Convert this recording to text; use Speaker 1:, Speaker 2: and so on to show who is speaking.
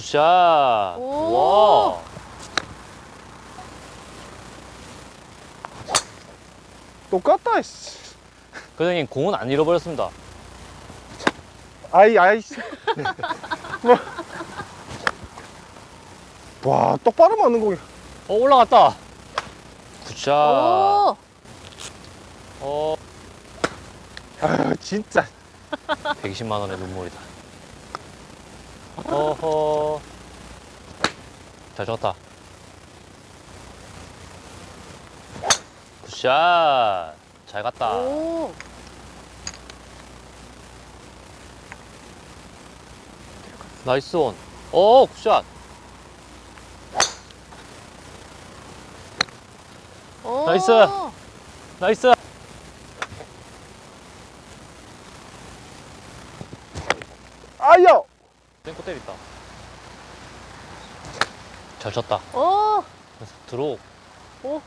Speaker 1: 굿샷.
Speaker 2: 오.
Speaker 1: 와.
Speaker 3: 똑같다 씨.
Speaker 1: 교수님 공은 안 잃어버렸습니다.
Speaker 3: 아이 아이 씨. 뭐. 와 똑바로 맞는 공이
Speaker 1: 어 올라갔다. 굿샷.
Speaker 2: 오.
Speaker 3: 어아 진짜
Speaker 1: 120만 원의 눈물이다. 어허. 잘 쳤다. 굿샷. 잘 갔다.
Speaker 2: 오.
Speaker 1: 나이스 온. 어, 굿샷.
Speaker 2: 오.
Speaker 1: 나이스. 나이스.
Speaker 3: 아야
Speaker 1: 땡코 때렸다. 잘 쳤다.
Speaker 2: 오.
Speaker 1: 들어.
Speaker 2: 오.